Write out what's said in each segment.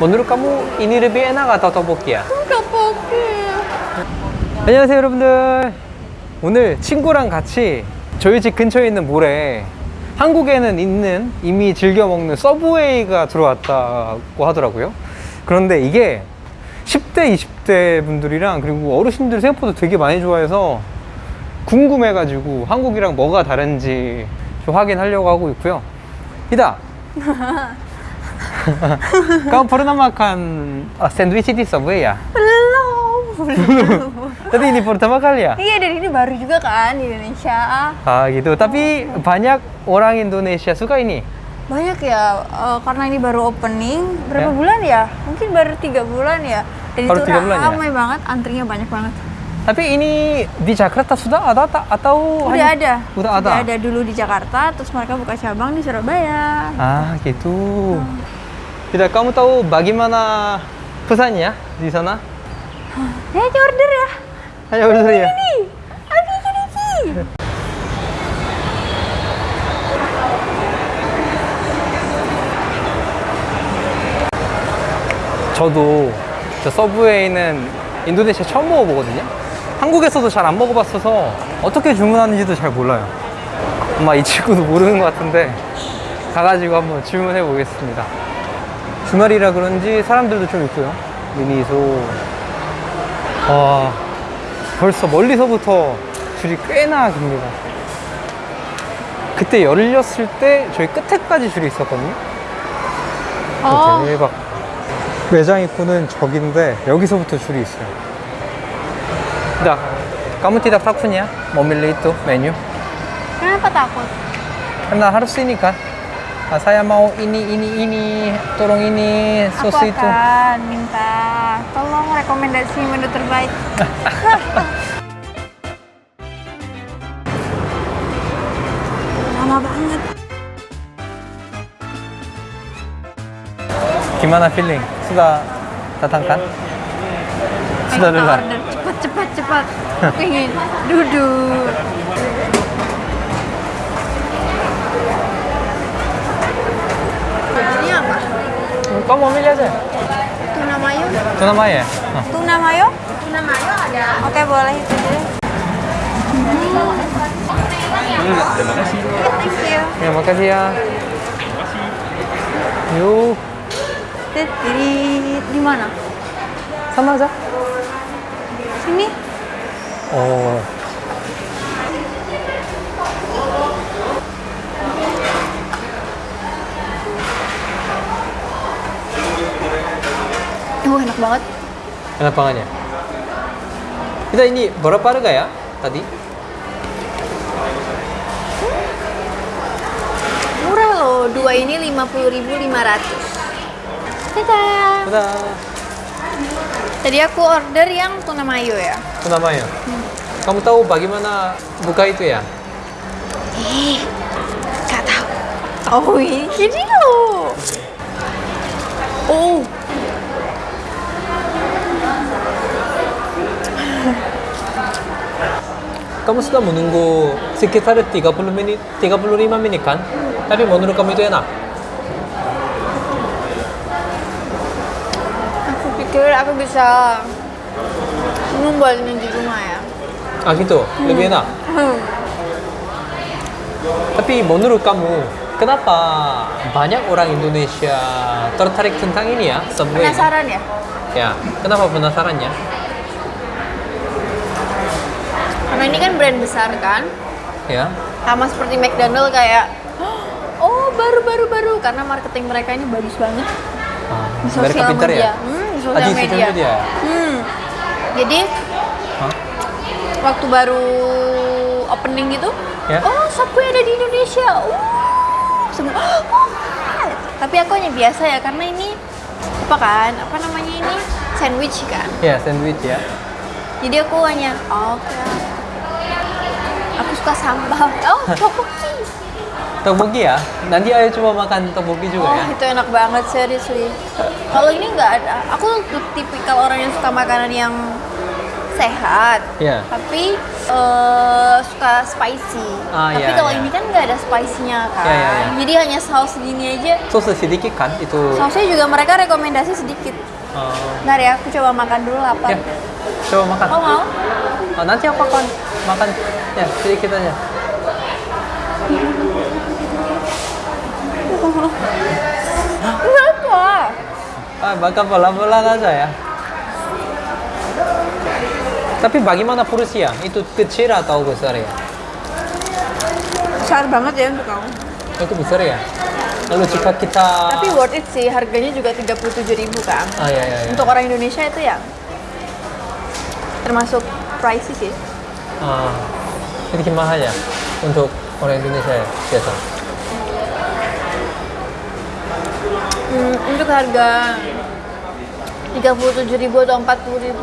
menurut kamu ini lebih enak atau tteokbokki야? 떡볶이. 안녕하세요 여러분들 오늘 친구랑 같이 저희 집 근처에 있는 몰에 한국에는 있는 이미 즐겨 먹는 서브웨이가 들어왔다고 하더라고요 그런데 이게 10대 20대 분들이랑 그리고 어르신들 생각보다 되게 많이 좋아해서 궁금해 가지고 한국이랑 뭐가 다른지 좀 확인하려고 하고 있고요 이다 Kamu pernah makan uh, sandwich di Subway ya? Belum. Belum. Tapi ini pertama kali ya? Iya, dan ini baru juga kan di Indonesia. Ah gitu. Tapi banyak orang Indonesia suka ini. Banyak ya, eh, karena ini baru opening. Berapa Ya. bulan ya? Mungkin baru tiga bulan ya. Dan Baru itu ya? ramai banget, antrinya banyak banget. Tapi ini di Jakarta sudah ada atau Udah hanya- ada. Udah ada. ada dulu di Jakarta, terus mereka buka cabang di Surabaya. Ah gitu. Tidak, kamu tahu bagaimana pesannya di sana? Ya, ini order ya. Hanya order ya. Aduh gini sih. 저도 저 서브웨이는 인도네시아 처음 먹어보거든요. 한국에서도 잘 안 먹어봤어서 어떻게 주문하는지도 잘 몰라요. 아마 이 친구도 모르는 것 같은데 가가지고 한번 주문해 보겠습니다. 주말이라 그런지 사람들도 좀 있고요. 미니소. 와, 벌써 멀리서부터 줄이 꽤나 깁니다. 그때 열렸을 때 저희 끝에까지 줄이 있었거든요. Oh, 대박. 매장 입구는 저긴데 여기서부터 줄이 있어요. Takutnya memilih itu menu? kenapa takut? Karena harus ini kan. Ah, saya mau ini, ini, ini, tolong ini, Aku sos itu. akan minta tolong rekomendasi menu terbaik. Lama banget. Gimana feeling? Sudah datang kan? Sudah order. Cepat, cepat, cepat. Pengen duduk. Ini apa? Kamu mau milih aja. Tuna mayo? Itu namanya? Ah. Tuna mayo? Tuna mayo ada. Oke, boleh itu deh. Thank you. Ya, makasih ya. Yuk, Tit, Di, di mana? sama aja. Sini. Oh. Oh, enak banget. Enak banget ya. Kita ini berapa harga ya tadi? Murah loh. Dua ini 50.500. Dadah. Udah. Tadi aku order yang tuna mayo ya. Itu namanya. Kamu tahu bagaimana buka itu ya? Eh, gak tahu. Oh, ini loh. Oh. Kamu sudah menunggu sekitar 30 menit, 35 menit kan? Tapi menurut kamu itu enak? Aku pikir aku bisa membuat ini di rumah ya. Ah gitu, lebih enak. Hmm. Tapi menurut kamu, kenapa banyak orang Indonesia tertarik tentang ini ya? Subway? Penasaran ya? Ya, kenapa penasarannya? Karena ini kan brand besar kan. Ya, Sama seperti McDonald kayak Oh baru baru baru karena marketing mereka ini bagus banget ah, di sosial pintar media. ya? Hmm, di sosial di media. media. Hmm. Jadi Hah? waktu baru opening gitu, Ya. oh Subway ada di Indonesia. Uh, semua. Oh, what? Tapi aku hanya biasa ya karena ini apa kan? Apa namanya ini? Sandwich kan. Ya, sandwich ya. Jadi aku hanya oh, oke. Aku suka sambal. Oh, tteokbokki. tteokbokki ya? Nanti ayo coba makan tteokbokki juga oh, ya. itu enak banget seriously. Kalau ini nggak ada. Aku tuh tipikal orang yang suka makanan yang sehat, yeah. tapi uh, suka spicy. Ah, tapi yeah, kalau yeah. ini kan nggak ada spicy-nya iya, kan, yeah, yeah, yeah. jadi hanya saus gini aja. Saus sedikit kan itu. Sausnya juga mereka rekomendasi sedikit. Oh. Ntar ya, aku coba makan dulu apa. Yeah. Coba makan. Oh mau? Oh, nanti aku akan makan ya sedikit aja. Berapa? Ah, makan pelan-pelan aja ya. Tapi bagaimana porsinya? Itu kecil atau besar ya? Besar banget ya untuk kamu. Itu besar ya? Lalu jika kita... Tapi worth it sih, harganya juga 37.000 kan. Ah, ya, ya, ya. Untuk orang Indonesia itu ya termasuk pricey sih. Ah, sedikit mahal ya? Untuk orang Indonesia ya, biasa? Hmm, untuk harga 37.000 atau 40.000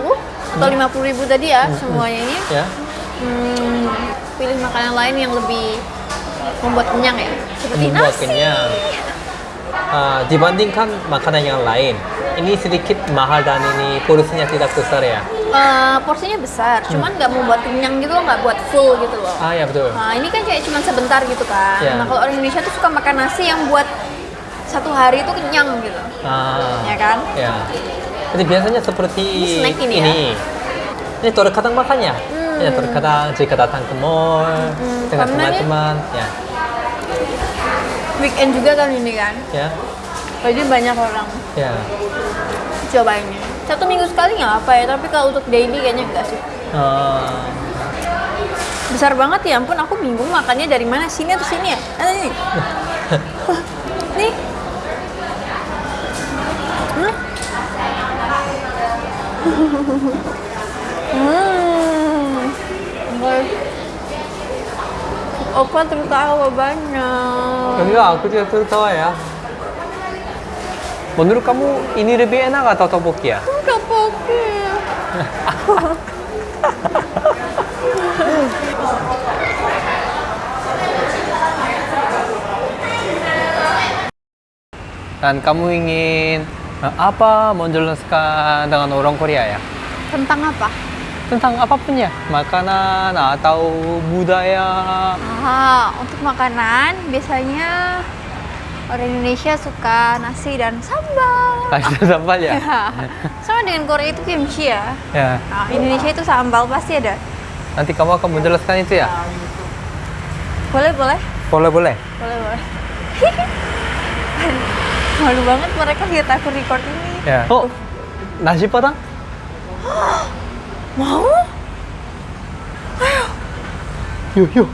atau 50.000 tadi ya semuanya ini Ya? hmm, pilih makanan lain yang lebih membuat kenyang ya seperti membuat nasi kenyang. Ah, dibandingkan makanan yang lain, ini sedikit mahal dan ini porsinya tidak besar ya? Eh, porsinya besar cuman nggak membuat kenyang gitu loh nggak buat full gitu loh Ah ya betul. nah ini kan kayak cuman sebentar gitu kan Ya. nah kalau orang Indonesia tuh suka makan nasi yang buat satu hari itu kenyang gitu Ah, ya kan ya. Jadi biasanya seperti Ini snack ini ya? Ini terkadang makannya. Ya terkadang jika datang ke mall dengan karena nih- teman-teman, ya, weekend juga kan ini kan? Ya, jadi banyak orang. Ya. coba ini satu minggu sekali nggak apa ya tapi kalau untuk daily kayaknya enggak sih. Ah, besar banget ya ampun aku bingung makannya dari mana sini atau sini ya? Ada ini. Nih. Hmm? hmm. Opa tertawa banyak. enggak, aku juga tertawa ya. Menurut kamu ini lebih enak atau tteokbokki ya? Tteokbokki. Dan kamu ingin eh, apa menjelaskan dengan orang Korea ya? Tentang apa? Tentang apa pun ya, makanan atau budaya. Ah, untuk makanan biasanya orang Indonesia suka nasi dan sambal. Ada sambal ya? Ya. Sama dengan Korea itu kimchi ya. Ya. Nah, Indonesia itu sambal pasti ada. Nanti kamu akan menjelaskan itu ya? Boleh, boleh. Boleh, boleh. Boleh, boleh. Malu banget mereka lihat aku record ini. Ya. Oh, nasi padang? Mau? Yuk, yuk.